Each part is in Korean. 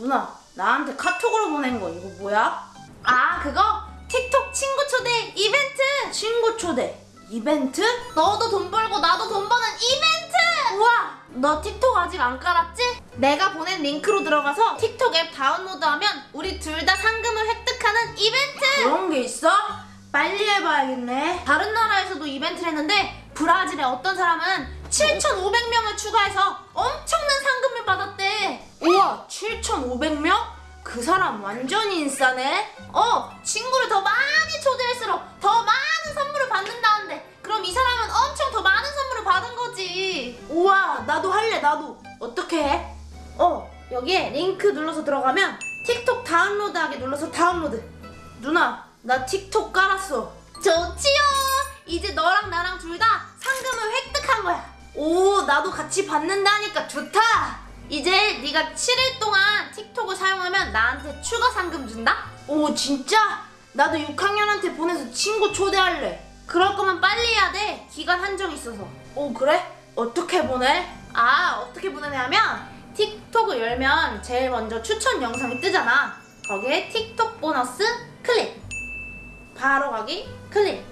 누나 나한테 카톡으로 보낸 거 이거 뭐야? 아 그거 틱톡 친구 초대 이벤트 친구 초대 이벤트? 너도 돈 벌고 나도 돈 버는 이벤트 우와 너 틱톡 아직 안 깔았지? 내가 보낸 링크로 들어가서 틱톡 앱 다운로드하면 우리 둘 다 상금을 획득하는 이벤트 그런 게 있어? 빨리 해봐야겠네 다른 나라에서도 이벤트를 했는데 브라질의 어떤 사람은 7,500명을 추가해서 엄청난 상금을 받았대 우와 7,500명? 그 사람 완전 인싸네. 어 친구를 더 많이 초대할수록 더 많은 선물을 받는다는데. 그럼 이 사람은 엄청 더 많은 선물을 받은 거지. 우와 나도 할래 나도. 어떻게 해? 어 여기에 링크 눌러서 들어가면 틱톡 다운로드하기 눌러서 다운로드. 누나 나 틱톡 깔았어. 좋지요. 이제 너랑 나랑 둘 다 상금을 획득한 거야. 오 나도 같이 받는다니까 좋다 이제 네가 7일 동안 틱톡을 사용하면 나한테 추가 상금 준다? 오 진짜? 나도 6학년한테 보내서 친구 초대할래 그럴 거면 빨리 해야 돼 기간 한정 있어서 오 그래? 어떻게 보내? 아 어떻게 보내냐면 틱톡을 열면 제일 먼저 추천 영상이 뜨잖아 거기에 틱톡 보너스 클릭 바로 가기 클릭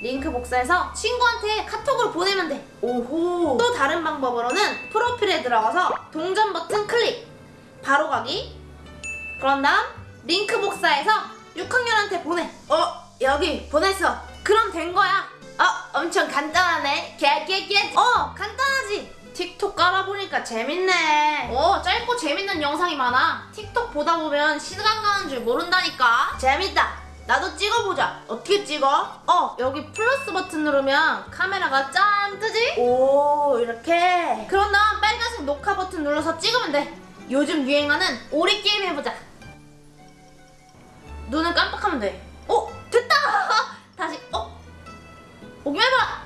링크 복사해서 친구한테 카톡으로 보내면 돼. 오호. 또 다른 방법으로는 프로필에 들어가서 동전 버튼 클릭. 바로 가기. 그런 다음 링크 복사해서 6학년한테 보내. 어 여기 보냈어. 그럼 된 거야. 어 엄청 간단하네. 깨깨깨 어 간단하지. 틱톡 깔아보니까 재밌네. 어 짧고 재밌는 영상이 많아. 틱톡 보다 보면 시간 가는 줄 모른다니까. 재밌다 나도 찍어보자 어떻게 찍어? 어 여기 플러스 버튼 누르면 카메라가 짠 뜨지? 오 이렇게 그런 다음 빨간색 녹화 버튼 눌러서 찍으면 돼 요즘 유행하는 오리 게임 해보자 눈을 깜빡하면 돼 어? 됐다! 다시 어? 오기만 해봐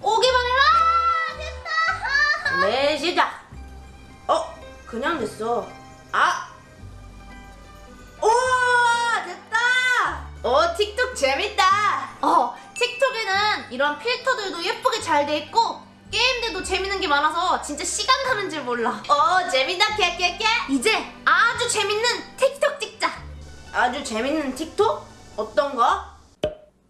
오기만 해라 됐다 네 시작 어 그냥 됐어 아 오, 틱톡 재밌다! 어 틱톡에는 이런 필터들도 예쁘게 잘 돼 있고 게임들도 재밌는 게 많아서 진짜 시간 가는 줄 몰라 오, 재밌다, 깨깨깨! 이제 아주 재밌는 틱톡 찍자 아주 재밌는 틱톡? 어떤 거?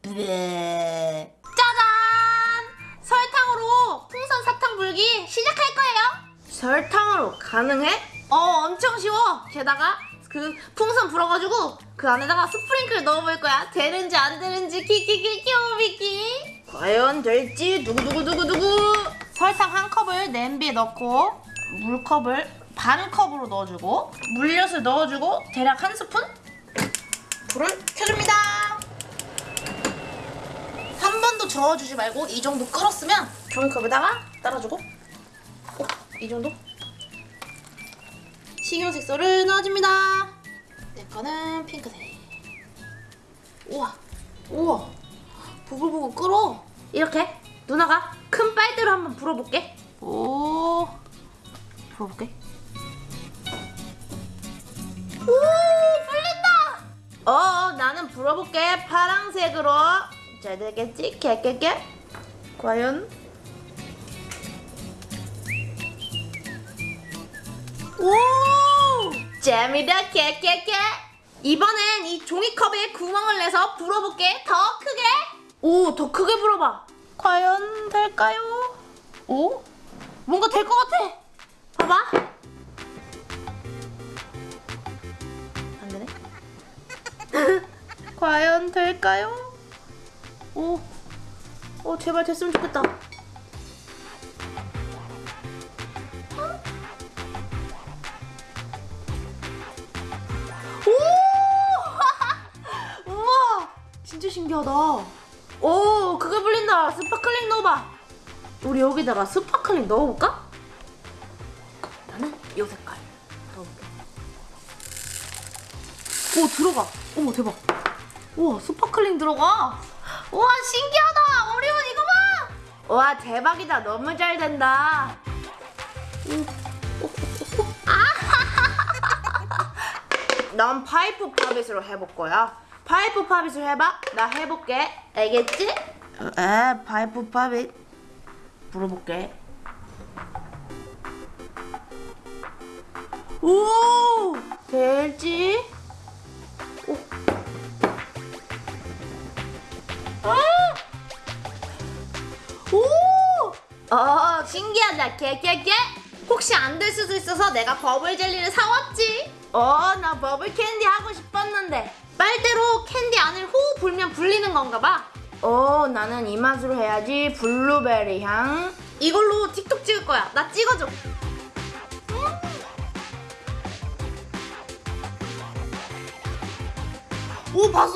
네. 짜잔! 설탕으로 풍선 사탕 불기 시작할 거예요. 설탕으로 가능해? 어, 엄청 쉬워. 게다가 그 풍선 불어가지고 그 안에다가 스프링클 넣어볼 거야. 되는지 안 되는지 키키키키오비키. 과연 될지 두구두구두구두구 설탕 한 컵을 냄비에 넣고 물컵을 반 컵으로 넣어주고 물엿을 넣어주고 대략 한 스푼 불을 켜줍니다. 한 번도 저어주지 말고 이 정도 끓었으면 종이컵에다가 따라주고 어, 이 정도 식용 색소를 넣어줍니다. 내 거는 핑크색. 우와, 우와, 부글부글 끓어. 이렇게 누나가 큰 빨대로 한번 불어볼게. 오, 불어볼게. 오, 불린다. 어, 나는 불어볼게. 파랑색으로. 잘 되겠지? 깨깨깨? 과연? 오, 재미다 깨깨깨. 이번엔 이 종이컵에 구멍을 내서 불어볼게. 더 크게. 오, 더 크게 불어봐. 과연 될까요? 오? 뭔가 될 것 같아. 봐봐. 안 되네. 과연 될까요? 오. 오, 제발 됐으면 좋겠다. 진짜 신기하다. 오, 그게 불린다. sparkling 넣어봐. 우리 여기다가 sparkling 넣어볼까? 나는 이 색깔 넣어볼게. 오 들어가. 어머 대박. 우와 sparkling 들어가. 우와 신기하다. 어려운 이거 봐. 와, 대박이다. 너무 잘 된다. 넌 파이프 pop it으로 해볼 거야. 파이프 pop it을 해봐. 나 해볼게. 알겠지? 에, 파이프 pop it. 불어볼게. 오 될지 오. 아! 오! 어 신기하다 개개개 혹시 안 될 수도 있어서 내가 버블 젤리를 사왔지 어, 나 버블 캔디 하고 싶었는데. 빨대로 캔디 안을 후 불면 불리는 건가 봐 어, 나는 이 맛으로 해야지. 블루베리 향. 이걸로 틱톡 찍을 거야 나 찍어줘 오 봤어?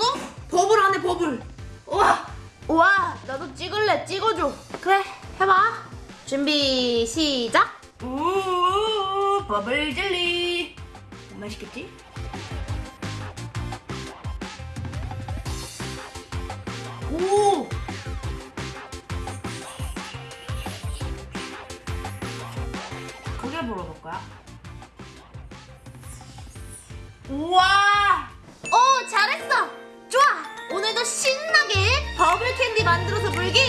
버블 안에 버블 우와 우와, 나도 찍을래. 찍어줘. 그래 해봐 준비 시작 우 버블 젤리. 맛있겠지? 오! 크게 불어볼 거야. 우와! 오 잘했어 좋아 오늘도 신나게 버블 캔디 만들어서 불기